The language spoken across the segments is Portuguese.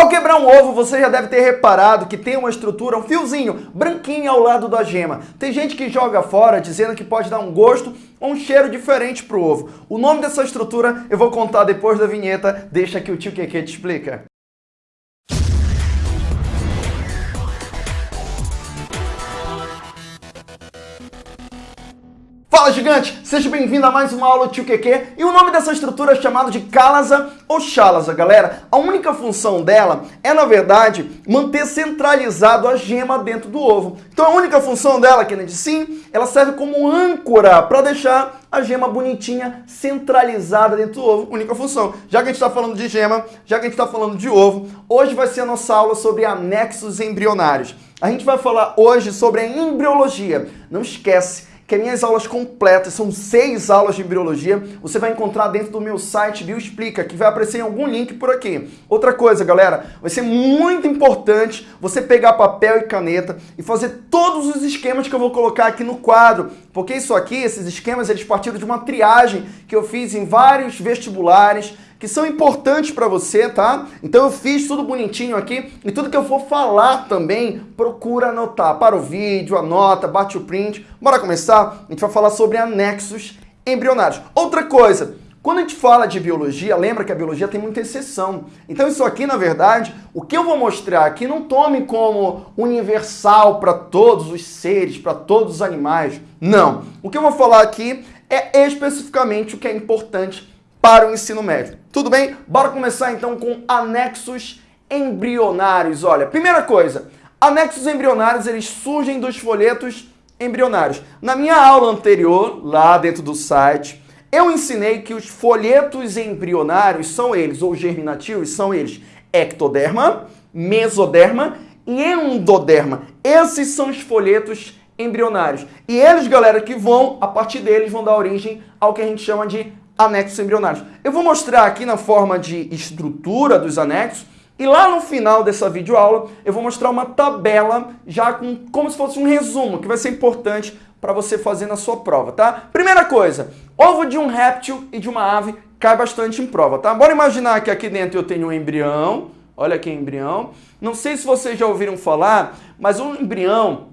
Ao quebrar um ovo, você já deve ter reparado que tem uma estrutura, um fiozinho branquinho ao lado da gema. Tem gente que joga fora dizendo que pode dar um gosto ou um cheiro diferente pro ovo. O nome dessa estrutura eu vou contar depois da vinheta, deixa que o tio Keke te explica. Fala gigante, seja bem-vindo a mais uma aula Tio QQ e o nome dessa estrutura é chamado de Calasa ou Chalasa, galera. A única função dela é, na verdade, manter centralizado a gema dentro do ovo. Então a única função dela, Kennedy, sim, ela serve como âncora para deixar a gema bonitinha, centralizada dentro do ovo. Única função. Já que a gente está falando de gema, já que a gente está falando de ovo, hoje vai ser a nossa aula sobre anexos embrionários. A gente vai falar hoje sobre a embriologia. Não esquece, que as minhas aulas completas, são seis aulas de embriologia, você vai encontrar dentro do meu site Bioexplica, que vai aparecer em algum link por aqui. Outra coisa, galera, vai ser muito importante você pegar papel e caneta e fazer todos os esquemas que eu vou colocar aqui no quadro, porque isso aqui, esses esquemas, eles partiram de uma triagem que eu fiz em vários vestibulares, que são importantes para você, tá? Então eu fiz tudo bonitinho aqui e tudo que eu for falar também, procura anotar. Para o vídeo, anota, bate o print. Bora começar? A gente vai falar sobre anexos embrionários. Outra coisa, quando a gente fala de biologia, lembra que a biologia tem muita exceção. Então isso aqui, na verdade, o que eu vou mostrar aqui não tome como universal para todos os seres, para todos os animais. Não. O que eu vou falar aqui é especificamente o que é importante para o ensino médio. Tudo bem? Bora começar então com anexos embrionários. Olha, primeira coisa, anexos embrionários eles surgem dos folhetos embrionários. Na minha aula anterior, lá dentro do site, eu ensinei que os folhetos embrionários são eles, ou germinativos, são eles ectoderma, mesoderma e endoderma. Esses são os folhetos embrionários. E eles, galera, que vão, a partir deles, vão dar origem ao que a gente chama de anexos embrionários. Eu vou mostrar aqui na forma de estrutura dos anexos e lá no final dessa videoaula eu vou mostrar uma tabela já com como se fosse um resumo, que vai ser importante para você fazer na sua prova, tá? Primeira coisa, ovo de um réptil e de uma ave cai bastante em prova, tá? Bora imaginar que aqui dentro eu tenho um embrião, olha aqui embrião. Não sei se vocês já ouviram falar, mas um embrião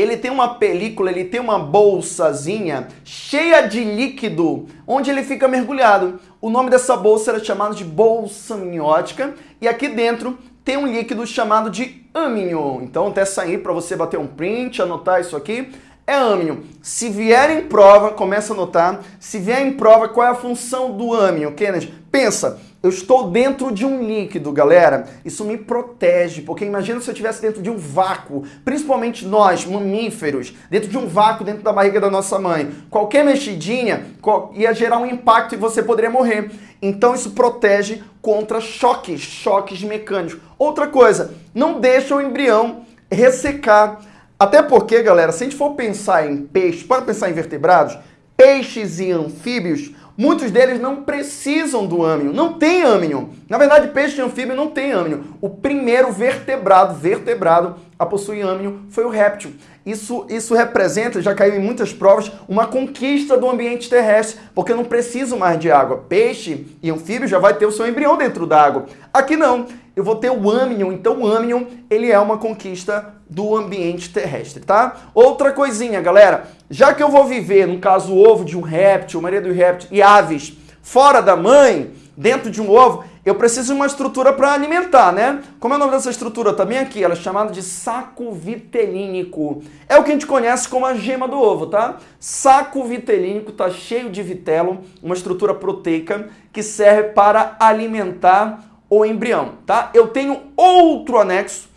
ele tem uma película, ele tem uma bolsazinha cheia de líquido, onde ele fica mergulhado. O nome dessa bolsa era chamado de bolsa amniótica, e aqui dentro tem um líquido chamado de âmino. Então até sair para você bater um print, anotar isso aqui, é âmino. Se vier em prova, começa a anotar, se vier em prova, qual é a função do âmino, Kennedy? Pensa, eu estou dentro de um líquido, galera. Isso me protege, porque imagina se eu estivesse dentro de um vácuo, principalmente nós, mamíferos, dentro de um vácuo dentro da barriga da nossa mãe. Qualquer mexidinha ia gerar um impacto e você poderia morrer. Então isso protege contra choques, choques mecânicos. Outra coisa, não deixa o embrião ressecar. Até porque, galera, se a gente for pensar em peixes, pode pensar em vertebrados, peixes e anfíbios, Muitos deles não precisam do âmino, não tem âmino. Na verdade, peixe anfíbio não tem âmino. O primeiro vertebrado, vertebrado a possuir âmino foi o réptil. Isso, isso representa, já caiu em muitas provas, uma conquista do ambiente terrestre, porque não preciso mais de água. Peixe e anfíbio já vai ter o seu embrião dentro da água. Aqui não, eu vou ter o âmnion, então o âmnion ele é uma conquista do ambiente terrestre, tá? Outra coisinha, galera, já que eu vou viver, no caso, o ovo de um réptil, maria do réptil e aves fora da mãe, dentro de um ovo, eu preciso de uma estrutura para alimentar, né? Como é o nome dessa estrutura também aqui? Ela é chamada de saco vitelínico. É o que a gente conhece como a gema do ovo, tá? Saco vitelínico está cheio de vitelo, uma estrutura proteica que serve para alimentar o embrião, tá? Eu tenho outro anexo,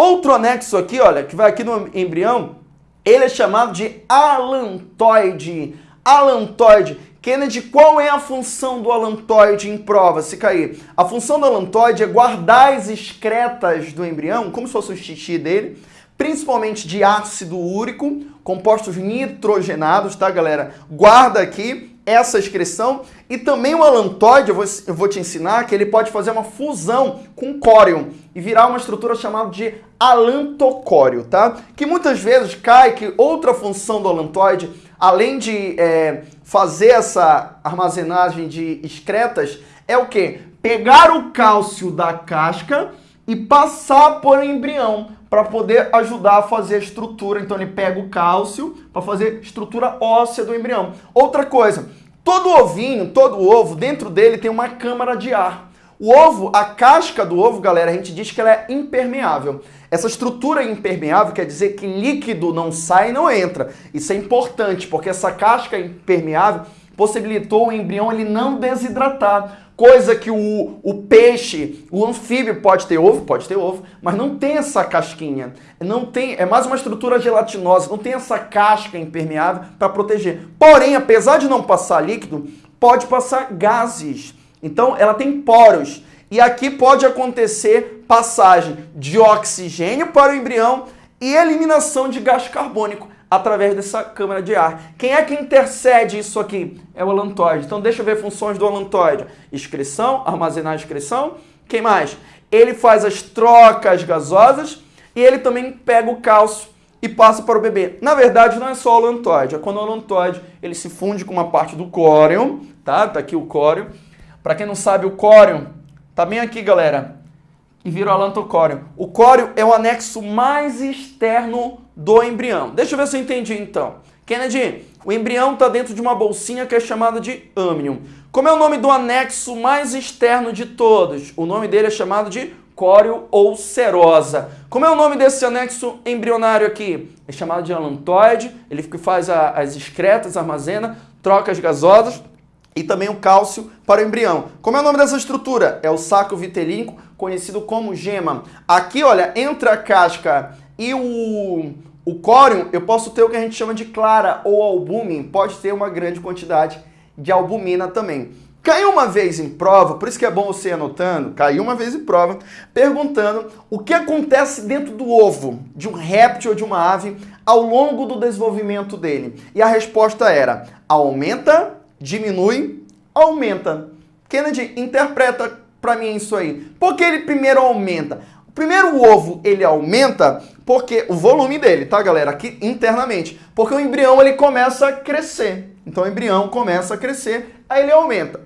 outro anexo aqui, olha, que vai aqui no embrião, ele é chamado de alantoide. Alantoide. Kennedy, qual é a função do alantoide em prova, se cair? A função do alantoide é guardar as excretas do embrião, como se fosse o xixi dele, principalmente de ácido úrico, compostos nitrogenados, tá, galera? Guarda aqui essa excreção e também o alantoide, eu vou, eu vou te ensinar que ele pode fazer uma fusão com córion e virar uma estrutura chamada de alantocório, tá? Que muitas vezes cai que outra função do alantoide, além de é, fazer essa armazenagem de excretas, é o que? Pegar o cálcio da casca e passar por embrião para poder ajudar a fazer a estrutura. Então ele pega o cálcio para fazer estrutura óssea do embrião. Outra coisa, todo ovinho, todo ovo, dentro dele tem uma câmara de ar. O ovo, a casca do ovo, galera, a gente diz que ela é impermeável. Essa estrutura impermeável quer dizer que líquido não sai e não entra. Isso é importante, porque essa casca impermeável possibilitou o embrião ele não desidratar. Coisa que o, o peixe, o anfíbio pode ter ovo, pode ter ovo, mas não tem essa casquinha. Não tem, é mais uma estrutura gelatinosa, não tem essa casca impermeável para proteger. Porém, apesar de não passar líquido, pode passar gases. Então, ela tem poros. E aqui pode acontecer passagem de oxigênio para o embrião e eliminação de gás carbônico através dessa câmara de ar. Quem é que intercede isso aqui? É o alantoide. Então deixa eu ver funções do alantoide. Excreção, armazenar excreção. Quem mais? Ele faz as trocas gasosas e ele também pega o cálcio e passa para o bebê. Na verdade, não é só o alantoide. É quando o alantoide ele se funde com uma parte do córion, tá? Tá aqui o córion. Para quem não sabe, o córion Tá bem aqui, galera. E vira o alantocóreo. O córeo é o anexo mais externo do embrião. Deixa eu ver se eu entendi então. Kennedy, o embrião está dentro de uma bolsinha que é chamada de âmnion. Como é o nome do anexo mais externo de todos? O nome dele é chamado de córeo ou serosa. Como é o nome desse anexo embrionário aqui? É chamado de alantoide, ele faz as excretas, armazena, troca as gasosas e também o cálcio para o embrião. Como é o nome dessa estrutura? É o saco vitelínico, conhecido como gema. Aqui, olha, entre a casca e o, o córion, eu posso ter o que a gente chama de clara ou albúmin. Pode ter uma grande quantidade de albumina também. Caiu uma vez em prova, por isso que é bom você ir anotando, caiu uma vez em prova, perguntando o que acontece dentro do ovo de um réptil ou de uma ave ao longo do desenvolvimento dele. E a resposta era, aumenta diminui, aumenta. Kennedy, interpreta para mim isso aí. Por que ele primeiro aumenta? O primeiro ovo, ele aumenta porque o volume dele, tá, galera? Aqui internamente. Porque o embrião, ele começa a crescer. Então, o embrião começa a crescer, aí ele aumenta.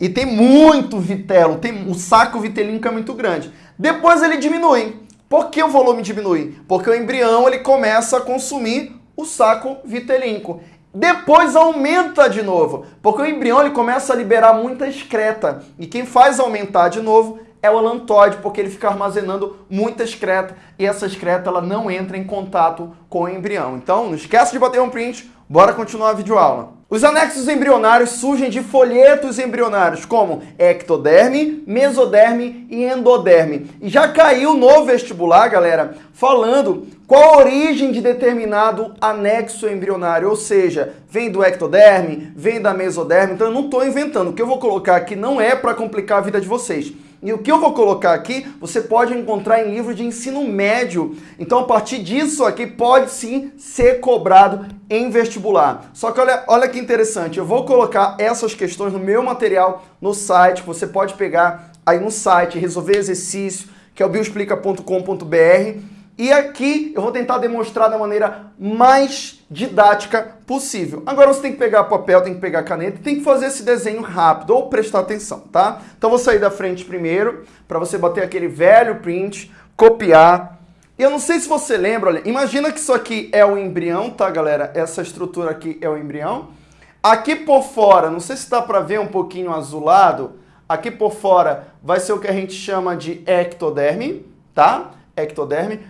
E tem muito vitelo, tem o saco vitelínico é muito grande. Depois ele diminui. Por que o volume diminui? Porque o embrião, ele começa a consumir o saco vitelínico. Depois aumenta de novo, porque o embrião ele começa a liberar muita excreta. E quem faz aumentar de novo é o alantoide, porque ele fica armazenando muita excreta e essa excreta ela não entra em contato com o embrião. Então, não esquece de bater um print, bora continuar a videoaula. Os anexos embrionários surgem de folhetos embrionários, como ectoderme, mesoderme e endoderme. E já caiu no vestibular, galera, falando qual a origem de determinado anexo embrionário, ou seja, vem do ectoderme, vem da mesoderme, então eu não estou inventando. O que eu vou colocar aqui não é para complicar a vida de vocês. E o que eu vou colocar aqui, você pode encontrar em livros de ensino médio. Então, a partir disso aqui, pode sim ser cobrado em vestibular. Só que olha, olha que interessante, eu vou colocar essas questões no meu material no site, você pode pegar aí no site, resolver exercício, que é o bioexplica.com.br e aqui eu vou tentar demonstrar da maneira mais didática possível. Agora você tem que pegar papel, tem que pegar caneta, tem que fazer esse desenho rápido ou prestar atenção, tá? Então vou sair da frente primeiro para você bater aquele velho print, copiar. E eu não sei se você lembra, olha, imagina que isso aqui é o embrião, tá, galera? Essa estrutura aqui é o embrião. Aqui por fora, não sei se dá para ver um pouquinho azulado, aqui por fora vai ser o que a gente chama de ectoderme, tá? Ectoderme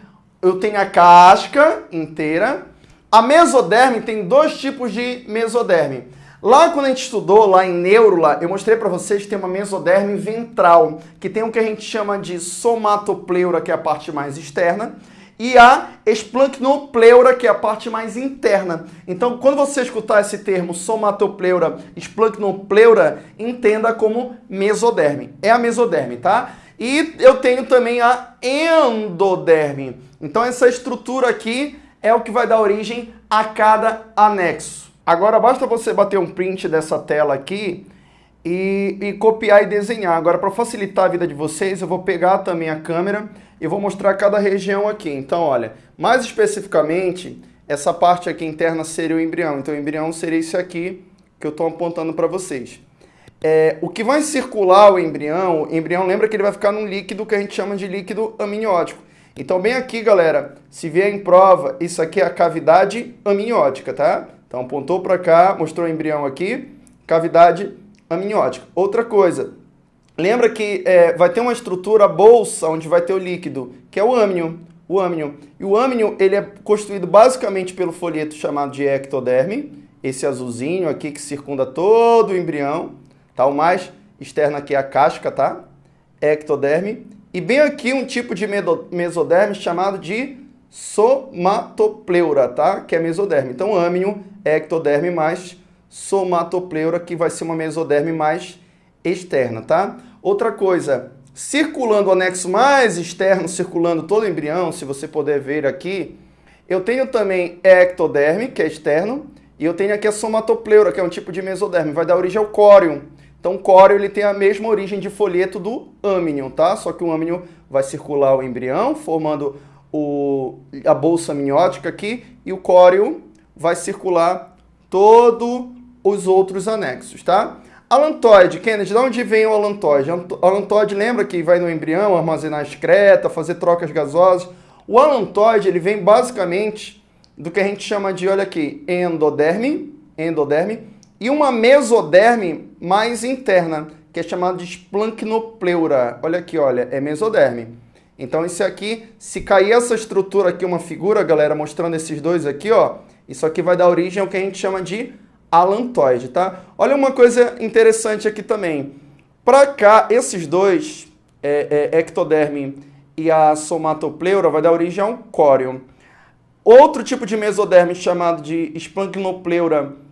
eu tenho a casca inteira. A mesoderme tem dois tipos de mesoderme. Lá quando a gente estudou, lá em Neurula, eu mostrei para vocês que tem uma mesoderme ventral, que tem o que a gente chama de somatopleura, que é a parte mais externa, e a esplancnopleura, que é a parte mais interna. Então, quando você escutar esse termo somatopleura, esplancnopleura, entenda como mesoderme. É a mesoderme, tá? E eu tenho também a endoderme. Então essa estrutura aqui é o que vai dar origem a cada anexo. Agora basta você bater um print dessa tela aqui e, e copiar e desenhar. Agora para facilitar a vida de vocês, eu vou pegar também a câmera e vou mostrar cada região aqui. Então olha, mais especificamente, essa parte aqui interna seria o embrião. Então o embrião seria isso aqui que eu estou apontando para vocês. é, o que vai circular o embrião, o embrião lembra que ele vai ficar num líquido que a gente chama de líquido amniótico. Então, bem aqui, galera, se vier em prova, isso aqui é a cavidade amniótica, tá? Então, apontou para cá, mostrou o embrião aqui, cavidade amniótica. Outra coisa, lembra que é, vai ter uma estrutura bolsa onde vai ter o líquido, que é o âmnio. O âmnio. E o âmnio, ele é constituído basicamente pelo folheto chamado de ectoderme, esse azulzinho aqui que circunda todo o embrião. Tá? O mais externo aqui é a casca, tá? Ectoderme. E bem aqui um tipo de mesoderme chamado de somatopleura, tá? Que é mesoderme. Então, âmino, ectoderme mais somatopleura, que vai ser uma mesoderme mais externa, tá? Outra coisa, circulando o anexo mais externo, circulando todo o embrião, se você puder ver aqui, eu tenho também ectoderme, que é externo, e eu tenho aqui a somatopleura, que é um tipo de mesoderme, vai dar origem ao córium. Então, córeo ele tem a mesma origem de folheto do âmnion, tá? Só que o âmnion vai circular o embrião, formando o, a bolsa amniótica aqui, e o córeo vai circular todos os outros anexos, tá? Alantoide, Kennedy, de onde vem o alantoide? Alantoide lembra que vai no embrião armazenar excreta, fazer trocas gasosas. O alantoide, ele vem basicamente do que a gente chama de, olha aqui, endoderme, endoderme, e uma mesoderme mais interna, que é chamada de splanchnopleura. Olha aqui, olha, é mesoderme. Então, isso aqui, se cair essa estrutura aqui, uma figura, galera, mostrando esses dois aqui, ó, isso aqui vai dar origem ao que a gente chama de alantoide, tá? Olha uma coisa interessante aqui também. Para cá, esses dois, é, é, ectoderme e a somatopleura, vai dar origem a um córeo. Outro tipo de mesoderme chamado de splanchnopleura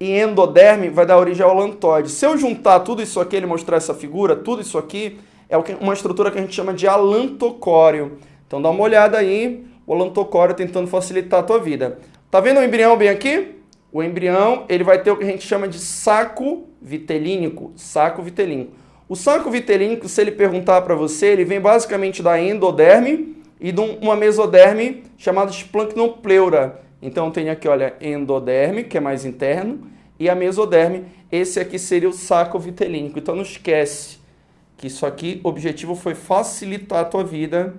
e endoderme vai dar origem ao alantoide. Se eu juntar tudo isso aqui, ele mostrar essa figura, tudo isso aqui é uma estrutura que a gente chama de alantocóreo. Então dá uma olhada aí, o alantocóreo tentando facilitar a tua vida. Tá vendo o embrião bem aqui? O embrião ele vai ter o que a gente chama de saco vitelínico, saco vitelínico. O saco vitelínico, se ele perguntar para você, ele vem basicamente da endoderme e de uma mesoderme chamada splanchnopleura. Então tem aqui, olha, endoderme, que é mais interno, e a mesoderme, esse aqui seria o saco vitelínico. Então não esquece que isso aqui, o objetivo foi facilitar a tua vida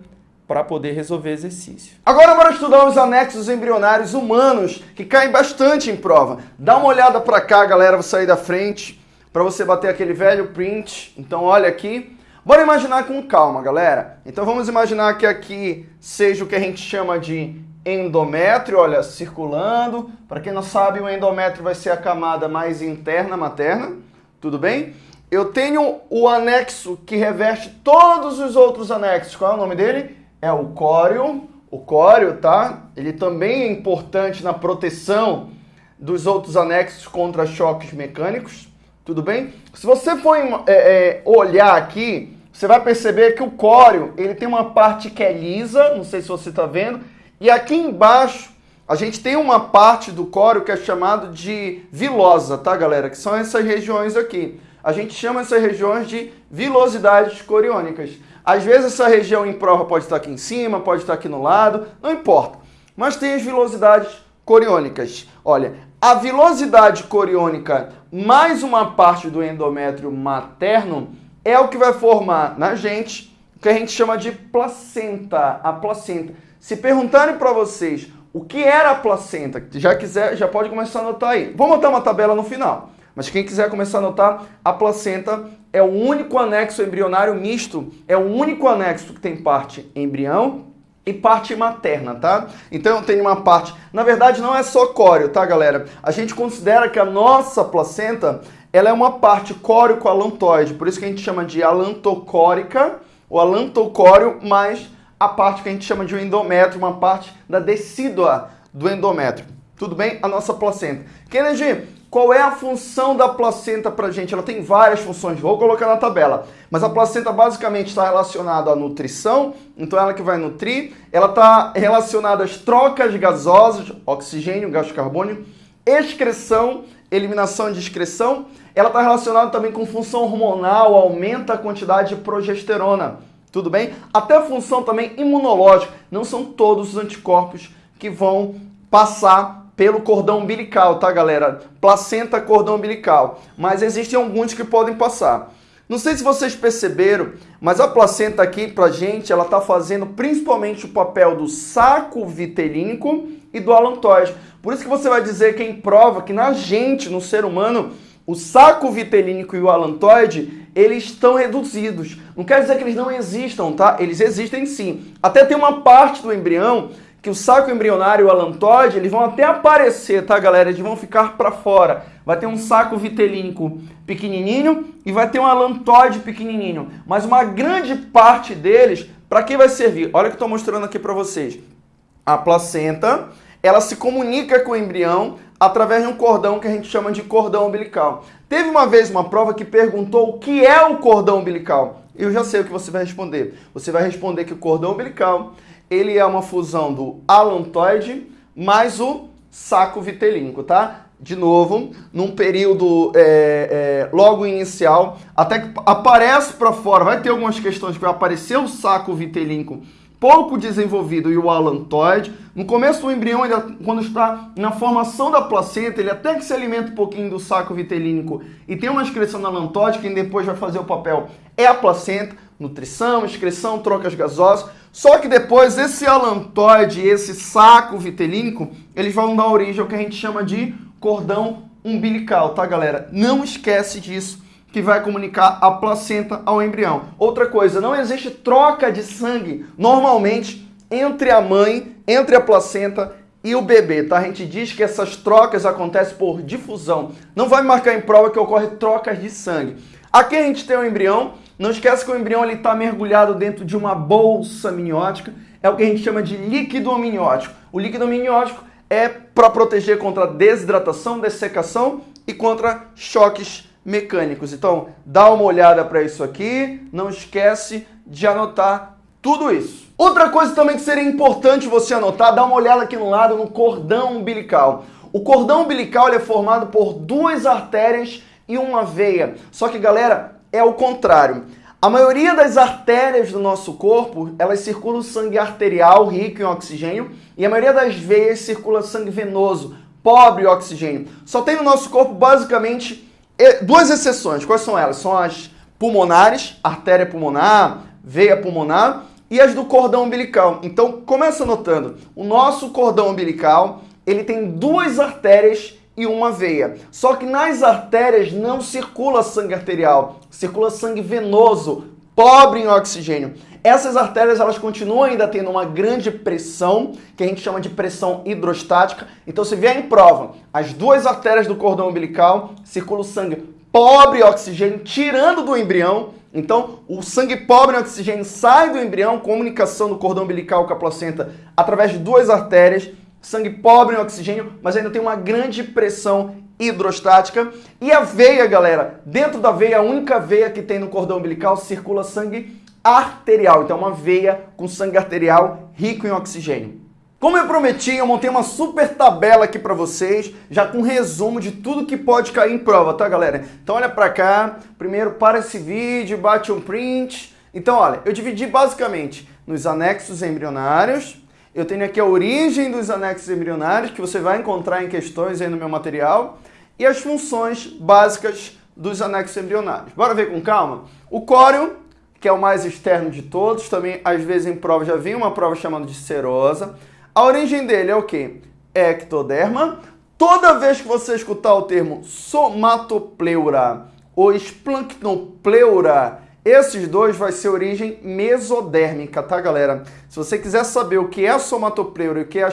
para poder resolver exercício. Agora bora estudar os anexos embrionários humanos, que caem bastante em prova. Dá uma olhada para cá, galera, vou sair da frente, para você bater aquele velho print. Então olha aqui. Bora imaginar com calma, galera. Então vamos imaginar que aqui seja o que a gente chama de endométrio, olha, circulando. Para quem não sabe, o endométrio vai ser a camada mais interna materna, tudo bem? Eu tenho o anexo que reveste todos os outros anexos. Qual é o nome dele? É o córeo. O córeo, tá? Ele também é importante na proteção dos outros anexos contra choques mecânicos, tudo bem? Se você for é, é, olhar aqui, você vai perceber que o córeo, ele tem uma parte que é lisa, não sei se você está vendo, e aqui embaixo, a gente tem uma parte do córeo que é chamado de vilosa, tá, galera? Que são essas regiões aqui. A gente chama essas regiões de vilosidades coriônicas. Às vezes essa região em prova pode estar aqui em cima, pode estar aqui no lado, não importa. Mas tem as vilosidades coriônicas. Olha, a vilosidade coriônica mais uma parte do endométrio materno é o que vai formar na gente o que a gente chama de placenta, a placenta. Se perguntarem para vocês o que era a placenta, já quiser, já pode começar a anotar aí. Vou montar uma tabela no final. Mas quem quiser começar a anotar, a placenta é o único anexo embrionário misto, é o único anexo que tem parte embrião e parte materna, tá? Então tem uma parte, na verdade não é só córeo, tá, galera? A gente considera que a nossa placenta, ela é uma parte córeo-alantoide, por isso que a gente chama de alantocórica, ou alantocóreo mais a parte que a gente chama de endométrio, uma parte da decídua do endométrio. Tudo bem? A nossa placenta. Kennedy, qual é a função da placenta para a gente? Ela tem várias funções, vou colocar na tabela. Mas a placenta basicamente está relacionada à nutrição, então ela que vai nutrir. Ela está relacionada às trocas gasosas, oxigênio, gás carbônico, excreção, eliminação de excreção. Ela está relacionada também com função hormonal, aumenta a quantidade de progesterona tudo bem? Até a função também imunológica. Não são todos os anticorpos que vão passar pelo cordão umbilical, tá, galera? Placenta, cordão umbilical. Mas existem alguns que podem passar. Não sei se vocês perceberam, mas a placenta aqui pra gente, ela tá fazendo principalmente o papel do saco vitelínico e do alantoide. Por isso que você vai dizer que em prova que na gente, no ser humano, o saco vitelínico e o alantoide, eles estão reduzidos. Não quer dizer que eles não existam, tá? Eles existem sim. Até tem uma parte do embrião que o saco embrionário e o alantoide, eles vão até aparecer, tá, galera? Eles vão ficar para fora. Vai ter um saco vitelínico pequenininho e vai ter um alantoide pequenininho. Mas uma grande parte deles, para que vai servir? Olha o que estou mostrando aqui para vocês. A placenta, ela se comunica com o embrião através de um cordão que a gente chama de cordão umbilical. Teve uma vez uma prova que perguntou o que é o cordão umbilical. Eu já sei o que você vai responder. Você vai responder que o cordão umbilical ele é uma fusão do alantoide mais o saco vitelínico, tá? De novo, num período é, é, logo inicial, até que aparece para fora, vai ter algumas questões que vai aparecer o saco vitelínico pouco desenvolvido e o alantoide. No começo do embrião, ainda, quando está na formação da placenta, ele até que se alimenta um pouquinho do saco vitelínico e tem uma excreção alantoide, que depois vai fazer o papel é a placenta, nutrição, excreção, trocas gasosas. Só que depois esse alantoide, esse saco vitelínico, eles vão dar origem ao que a gente chama de cordão umbilical, tá galera? Não esquece disso que vai comunicar a placenta ao embrião. Outra coisa, não existe troca de sangue normalmente entre a mãe, entre a placenta e o bebê, tá? A gente diz que essas trocas acontecem por difusão. Não vai marcar em prova que ocorre trocas de sangue. Aqui a gente tem o embrião. Não esquece que o embrião está mergulhado dentro de uma bolsa amniótica. É o que a gente chama de líquido amniótico. O líquido amniótico é para proteger contra desidratação, dessecação e contra choques mecânicos. Então, dá uma olhada para isso aqui, não esquece de anotar tudo isso. Outra coisa também que seria importante você anotar, dá uma olhada aqui no lado no cordão umbilical. O cordão umbilical é formado por duas artérias e uma veia. Só que, galera, é o contrário. A maioria das artérias do nosso corpo, elas circulam sangue arterial rico em oxigênio e a maioria das veias circula sangue venoso, pobre em oxigênio. Só tem no nosso corpo basicamente duas exceções. Quais são elas? São as pulmonares, artéria pulmonar, veia pulmonar e as do cordão umbilical. Então, começa notando, o nosso cordão umbilical, ele tem duas artérias e uma veia. Só que nas artérias não circula sangue arterial, circula sangue venoso, pobre em oxigênio. Essas artérias elas continuam ainda tendo uma grande pressão, que a gente chama de pressão hidrostática. Então, se vier em prova, as duas artérias do cordão umbilical circula o sangue pobre em oxigênio, tirando do embrião. Então, o sangue pobre em oxigênio sai do embrião, comunicação do cordão umbilical com a placenta através de duas artérias sangue pobre em oxigênio, mas ainda tem uma grande pressão hidrostática. E a veia, galera, dentro da veia, a única veia que tem no cordão umbilical, circula sangue arterial. Então, uma veia com sangue arterial rico em oxigênio. Como eu prometi, eu montei uma super tabela aqui para vocês, já com resumo de tudo que pode cair em prova, tá, galera? Então, olha para cá. Primeiro, para esse vídeo, bate um print. Então, olha, eu dividi basicamente nos anexos embrionários, eu tenho aqui a origem dos anexos embrionários, que você vai encontrar em questões aí no meu material, e as funções básicas dos anexos embrionários. Bora ver com calma? O córeo, que é o mais externo de todos, também às vezes em prova já vem uma prova chamada de serosa. A origem dele é o quê? Ectoderma. Toda vez que você escutar o termo somatopleura ou esplancnopleura, esses dois vai ser origem mesodérmica, tá, galera? Se você quiser saber o que é a somatopleura e o que é a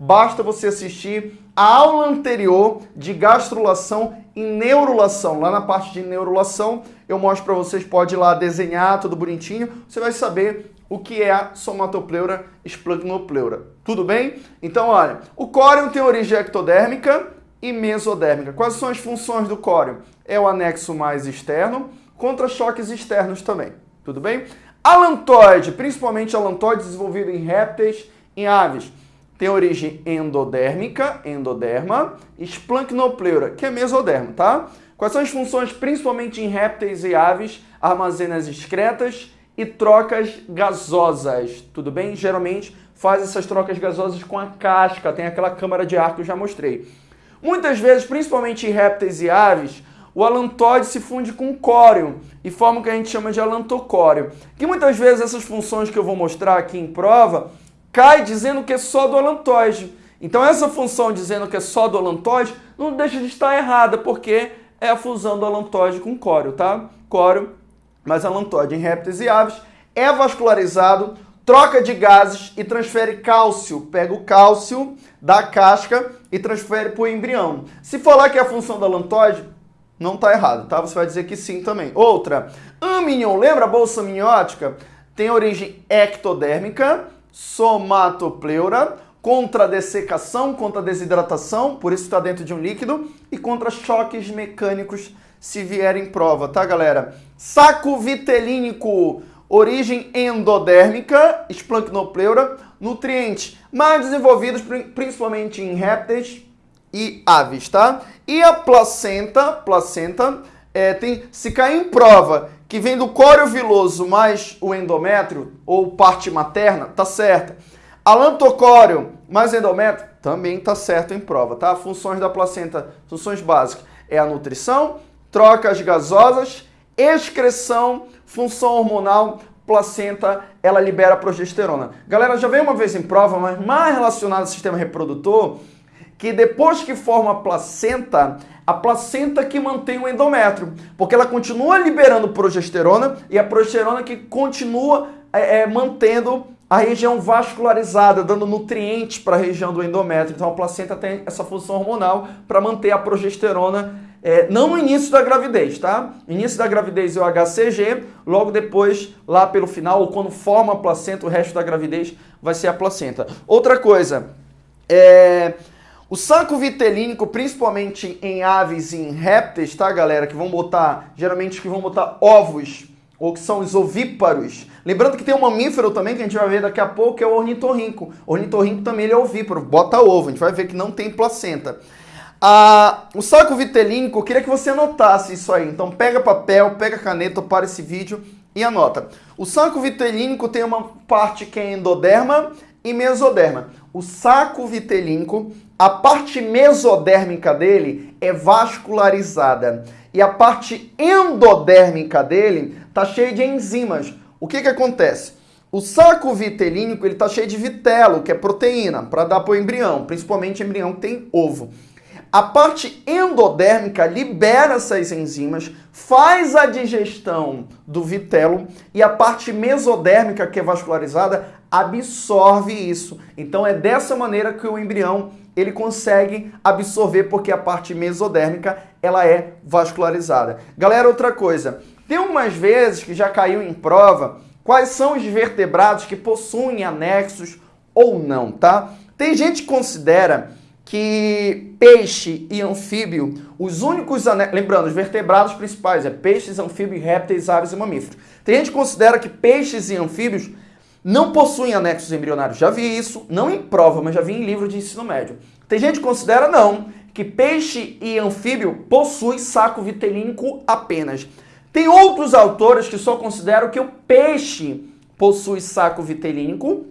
basta você assistir a aula anterior de gastrulação e neurulação. Lá na parte de neurulação, eu mostro para vocês, pode ir lá desenhar tudo bonitinho, você vai saber o que é a somatopleura esplancnopleura. Tudo bem? Então, olha, o córion tem origem ectodérmica e mesodérmica. Quais são as funções do córion? É o anexo mais externo, contra choques externos também. Tudo bem? Alantoide, principalmente alantoide desenvolvido em répteis, em aves, tem origem endodérmica, endoderma, esplancnopleura, que é mesoderma, tá? Quais são as funções, principalmente em répteis e aves? Armazena as excretas e trocas gasosas, tudo bem? Geralmente faz essas trocas gasosas com a casca, tem aquela câmara de ar que eu já mostrei. Muitas vezes, principalmente em répteis e aves, o alantóide se funde com córeo e forma o que a gente chama de alantocóreo. Que muitas vezes essas funções que eu vou mostrar aqui em prova cai dizendo que é só do alantóide. Então essa função dizendo que é só do alantóide não deixa de estar errada, porque é a fusão do alantóide com córeo, tá? Córeo mais alantóide em répteis e aves é vascularizado, troca de gases e transfere cálcio. Pega o cálcio da casca e transfere para o embrião. Se falar que é a função do alantóide, não está errado, tá? Você vai dizer que sim também. Outra, amnion, lembra a bolsa amniótica? Tem origem ectodérmica, somatopleura, contra dessecação, contra desidratação, por isso está dentro de um líquido, e contra choques mecânicos se vier em prova, tá, galera? Saco vitelínico, origem endodérmica, esplancnopleura, nutrientes mais desenvolvidos principalmente em répteis e aves, tá? E a placenta, placenta, é, tem, se cair em prova que vem do córeo viloso mais o endométrio, ou parte materna, tá certa. Alantocóreo mais endométrio, também tá certo em prova, tá? Funções da placenta, funções básicas, é a nutrição, trocas gasosas, excreção, função hormonal, placenta, ela libera progesterona. Galera, já veio uma vez em prova, mas mais relacionado ao sistema reprodutor, que depois que forma a placenta, a placenta que mantém o endométrio, porque ela continua liberando progesterona e a progesterona que continua é, é, mantendo a região vascularizada, dando nutrientes para a região do endométrio. Então a placenta tem essa função hormonal para manter a progesterona, é, não no início da gravidez, tá? Início da gravidez é o HCG, logo depois, lá pelo final, ou quando forma a placenta, o resto da gravidez vai ser a placenta. Outra coisa, é, o saco vitelínico, principalmente em aves e em répteis, tá, galera? Que vão botar, geralmente que vão botar ovos, ou que são os ovíparos. Lembrando que tem um mamífero também, que a gente vai ver daqui a pouco, que é o ornitorrinco. O ornitorrinco também ele é ovíparo, bota ovo, a gente vai ver que não tem placenta. Ah, o saco vitelínico, eu queria que você anotasse isso aí. Então pega papel, pega caneta, para esse vídeo e anota. O saco vitelínico tem uma parte que é endoderma e mesoderma. O saco vitelínico a parte mesodérmica dele é vascularizada e a parte endodérmica dele está cheia de enzimas. O que, que acontece? O saco vitelínico está cheio de vitelo, que é proteína, para dar para o embrião, principalmente embrião que tem ovo. A parte endodérmica libera essas enzimas, faz a digestão do vitelo e a parte mesodérmica, que é vascularizada, absorve isso. Então é dessa maneira que o embrião ele consegue absorver porque a parte mesodérmica ela é vascularizada. Galera, outra coisa, tem umas vezes que já caiu em prova quais são os vertebrados que possuem anexos ou não, tá? Tem gente que considera que peixe e anfíbio, os únicos anexos, lembrando, os vertebrados principais é peixes, anfíbios, répteis, aves e mamíferos. Tem gente que considera que peixes e anfíbios não possuem anexos embrionários. Já vi isso, não em prova, mas já vi em livro de ensino médio. Tem gente que considera não, que peixe e anfíbio possuem saco vitelínico apenas. Tem outros autores que só consideram que o peixe possui saco vitelínico,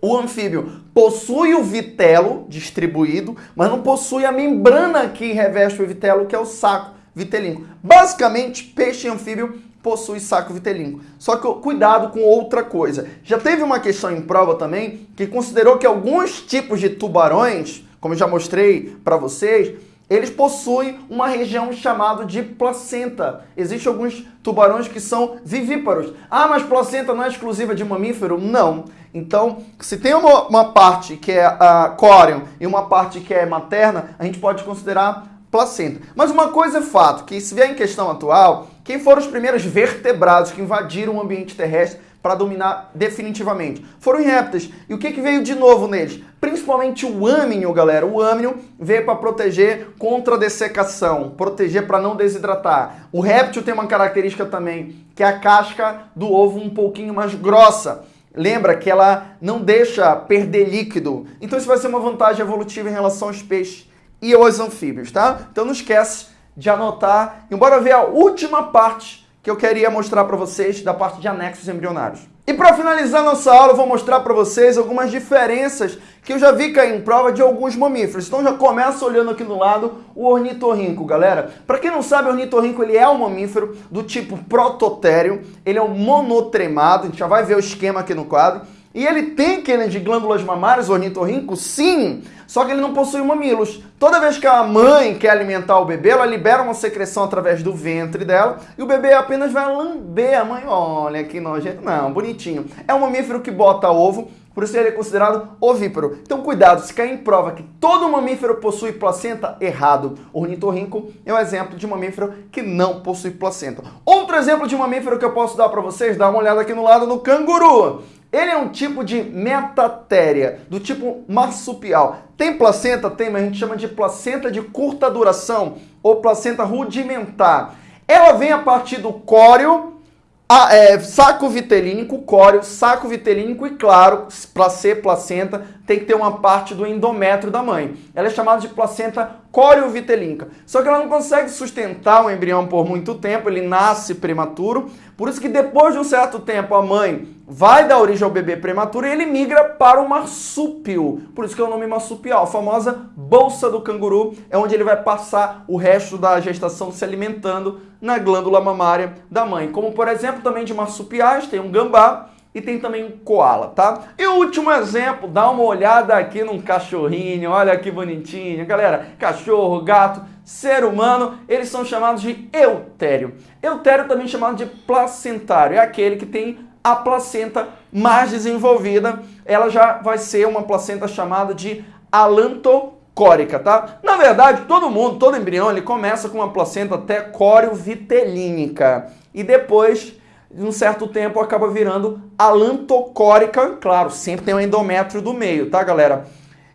o anfíbio possui o vitelo distribuído, mas não possui a membrana que reveste o vitelo, que é o saco vitelínico. Basicamente, peixe e anfíbio possui saco vitelínico. Só que cuidado com outra coisa. Já teve uma questão em prova também que considerou que alguns tipos de tubarões, como eu já mostrei para vocês, eles possuem uma região chamada de placenta. Existem alguns tubarões que são vivíparos. Ah, mas placenta não é exclusiva de mamífero? Não. Então, se tem uma, uma parte que é a córeo e uma parte que é materna, a gente pode considerar placenta. Mas uma coisa é fato, que se vier em questão atual, quem foram os primeiros vertebrados que invadiram o ambiente terrestre para dominar definitivamente? Foram os répteis. E o que, que veio de novo neles? Principalmente o âmino, galera. O âmino veio para proteger contra a dessecação, proteger para não desidratar. O réptil tem uma característica também, que é a casca do ovo um pouquinho mais grossa. Lembra que ela não deixa perder líquido. Então isso vai ser uma vantagem evolutiva em relação aos peixes e aos anfíbios, tá? Então não esquece de anotar. E bora ver a última parte que eu queria mostrar para vocês da parte de anexos embrionários. E para finalizar nossa aula, eu vou mostrar para vocês algumas diferenças que eu já vi cair em prova de alguns mamíferos. Então já começa olhando aqui no lado o ornitorrinco, galera. Para quem não sabe, o ornitorrinco ele é um mamífero do tipo prototério, ele é um monotremado, a gente já vai ver o esquema aqui no quadro. E ele tem aquele de glândulas mamárias, ornitorrinco, sim, só que ele não possui mamilos. Toda vez que a mãe quer alimentar o bebê, ela libera uma secreção através do ventre dela e o bebê apenas vai lamber a mãe. Olha que nojento. Não, bonitinho. É um mamífero que bota ovo, por isso ele é considerado ovíparo. Então cuidado, se cair em prova que todo mamífero possui placenta, errado. O ornitorrinco é um exemplo de mamífero que não possui placenta. Outro exemplo de mamífero que eu posso dar para vocês, dá uma olhada aqui no lado no canguru. Ele é um tipo de metatéria, do tipo marsupial. Tem placenta? Tem, mas a gente chama de placenta de curta duração ou placenta rudimentar. Ela vem a partir do córeo, a, é, saco vitelínico, córeo, saco vitelínico e, claro, para ser placenta, tem que ter uma parte do endométrio da mãe. Ela é chamada de placenta córeo-vitelínica. Só que ela não consegue sustentar o embrião por muito tempo, ele nasce prematuro. Por isso que depois de um certo tempo a mãe vai dar origem ao bebê prematuro e ele migra para o marsúpio. Por isso que é o nome marsupial, a famosa bolsa do canguru, é onde ele vai passar o resto da gestação se alimentando na glândula mamária da mãe. Como por exemplo também de marsupiais, tem um gambá, e tem também um koala, tá? E o último exemplo, dá uma olhada aqui num cachorrinho, olha que bonitinho. Galera, cachorro, gato, ser humano, eles são chamados de eutério. Eutério também chamado de placentário, é aquele que tem a placenta mais desenvolvida, ela já vai ser uma placenta chamada de alantocórica, tá? Na verdade, todo mundo, todo embrião, ele começa com uma placenta até córeo-vitelínica e depois de um certo tempo acaba virando alantocórica, claro, sempre tem um endométrio do meio, tá, galera?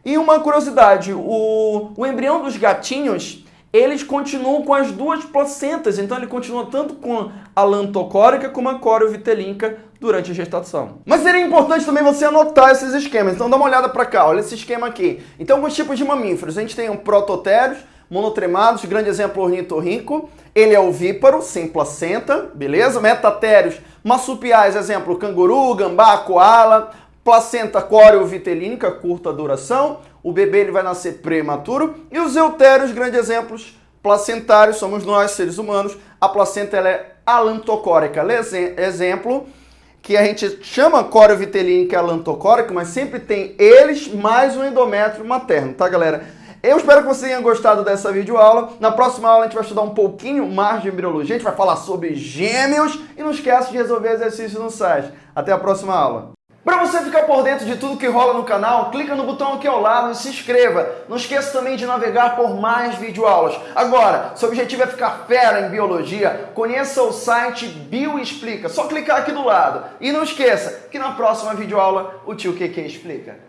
E uma curiosidade, o, o embrião dos gatinhos, eles continuam com as duas placentas, então ele continua tanto com a lantocórica como a cório-vitelínica durante a gestação. Mas seria importante também você anotar esses esquemas, então dá uma olhada para cá, olha esse esquema aqui. Então, alguns tipos de mamíferos, a gente tem um prototérios, monotremados, grande exemplo ornitorrinco, ele é ovíparo, sem placenta, beleza? Metatérios, marsupiais, exemplo, canguru, gambá, koala, placenta córeo-vitelínica, curta duração, o bebê ele vai nascer prematuro, e os eutérios, grandes exemplos, placentários, somos nós, seres humanos, a placenta ela é alantocórica, exemplo, que a gente chama córeo-vitelínica alantocórica, mas sempre tem eles mais o endométrio materno, tá galera? Eu espero que você tenha gostado dessa videoaula. Na próxima aula a gente vai estudar um pouquinho mais de embriologia, a gente vai falar sobre gêmeos e não esquece de resolver exercícios no site. Até a próxima aula. Para você ficar por dentro de tudo que rola no canal, clica no botão aqui ao lado e se inscreva. Não esqueça também de navegar por mais videoaulas. Agora, seu objetivo é ficar fera em biologia, conheça o site Bioexplica. Só clicar aqui do lado. E não esqueça que na próxima videoaula o tio QQ explica.